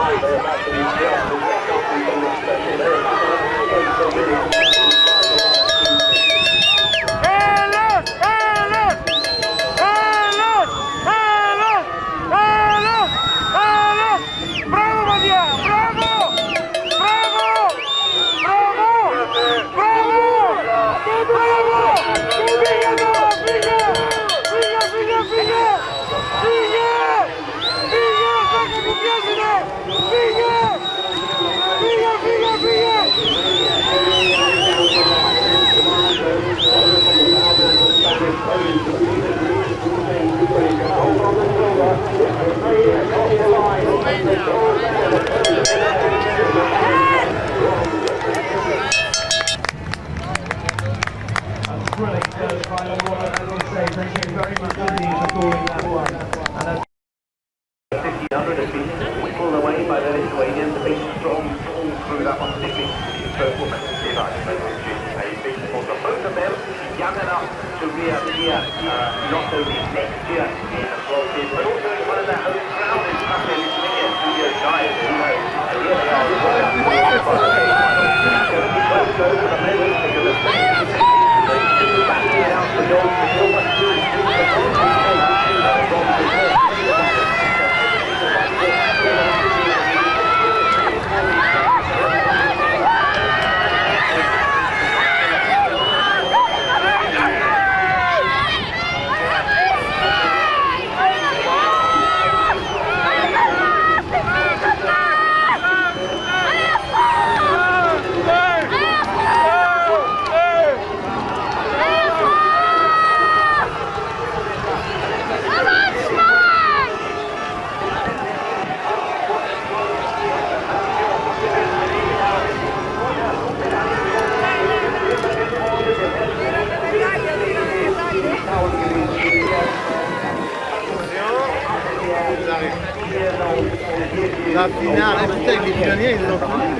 Thank you. big strong pull through that one, first woman. See if a big support. So both of them young enough to reappear uh, not only next year in the but also in one of their home crowd in Sunday this Giants, who know they the because of è tecnica, niente.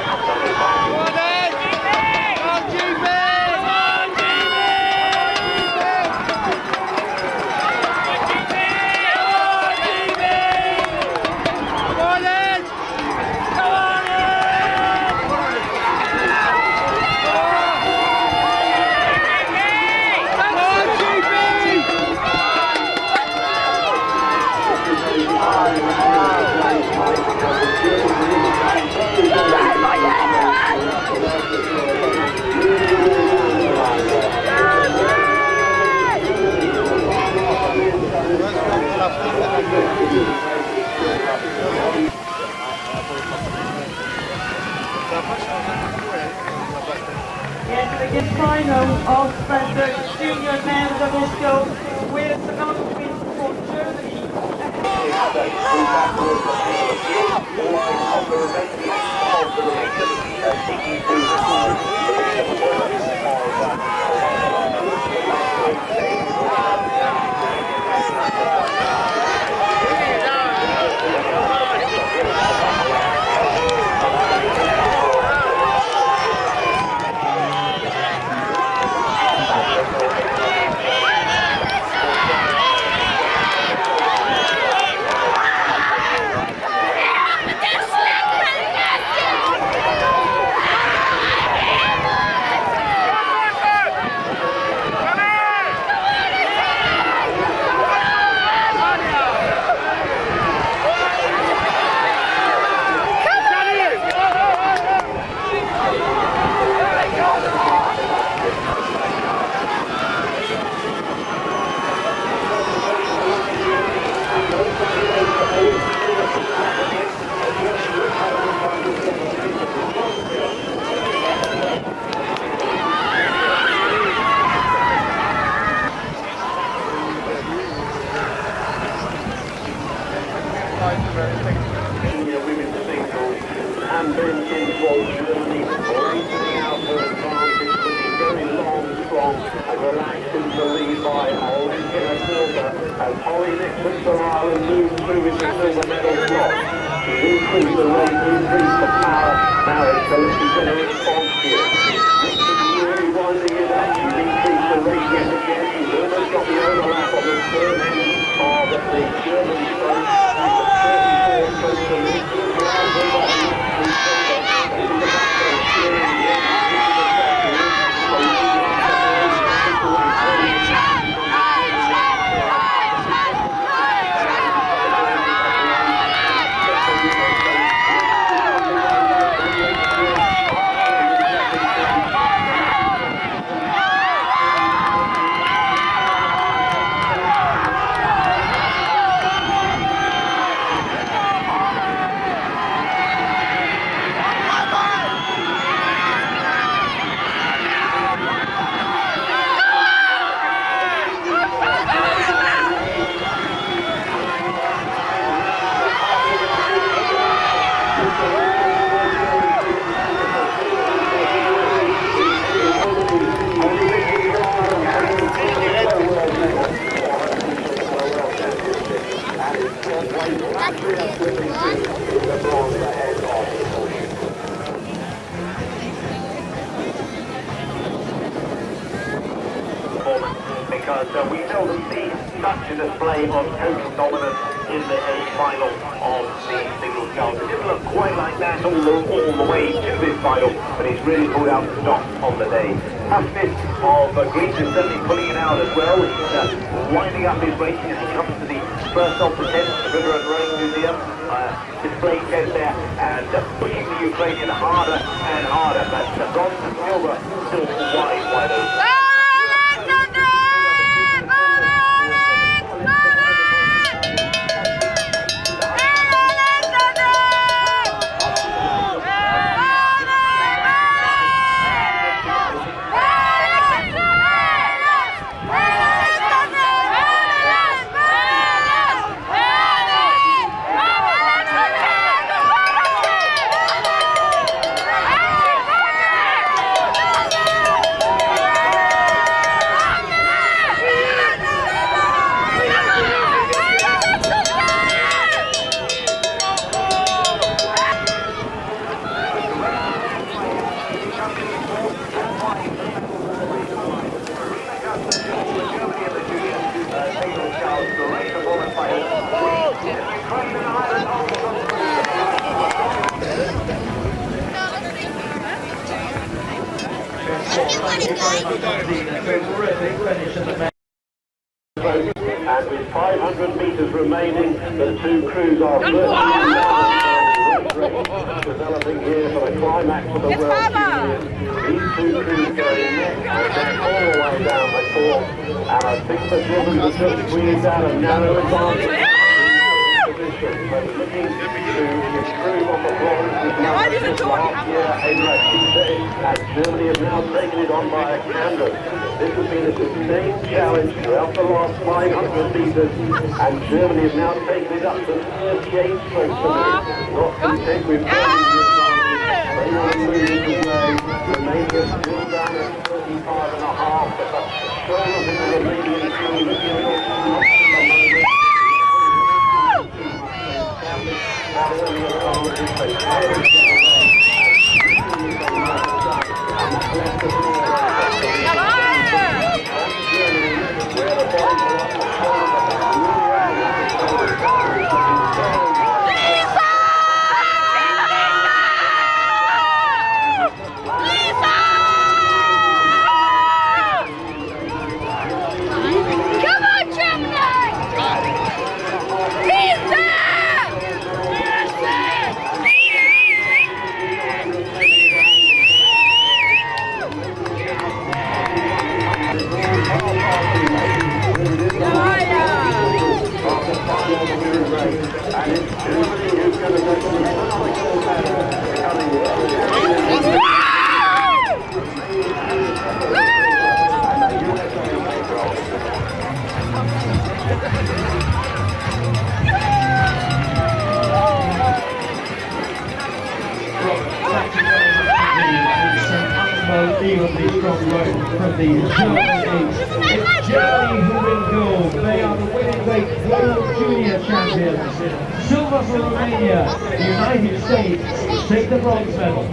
final of the junior men's double scope with the mountain win for Germany. And Medal slot. She's increased the rate, increased the power. Now it's going to get response here. Richard really winding it up. She's increased the rate yet again. She's almost got the overlap of the third end of the German. She's 34 close to because uh, we seldom see such a display of total dominance in the A final of the sculls. It didn't look quite like that all the, all the way to this final, but he's really pulled out the stop on the day. Toughness of uh, Greece is certainly pulling it out as well. He's uh, winding up his racing as he comes to the first of the test, the River and Rowing Museum. Uh, display test there and uh, pushing the Ukrainian harder and harder, but uh, bronze and silver still wide, wide open. The match. And with 500 metres remaining, the two crews are developing here for the climax of the World. These two crews going all the way down the course. And I think the Germans are just squeezed out a narrow advantage. Position. So looking to improve on the bronze with last year in Rashidi, and Germany has now taken it on by canvas. This has been a sustained challenge throughout the last 500 metres, and Germany has now taken it up to 38 strokes. Not content with They want to move away. Romania still down at 35 and a half, but the shoulders in the Romanian at the strong work from the Germany. It's Germany who win gold. They are the winning weight world junior champions. Silver for Romania. The United States take the bronze medal.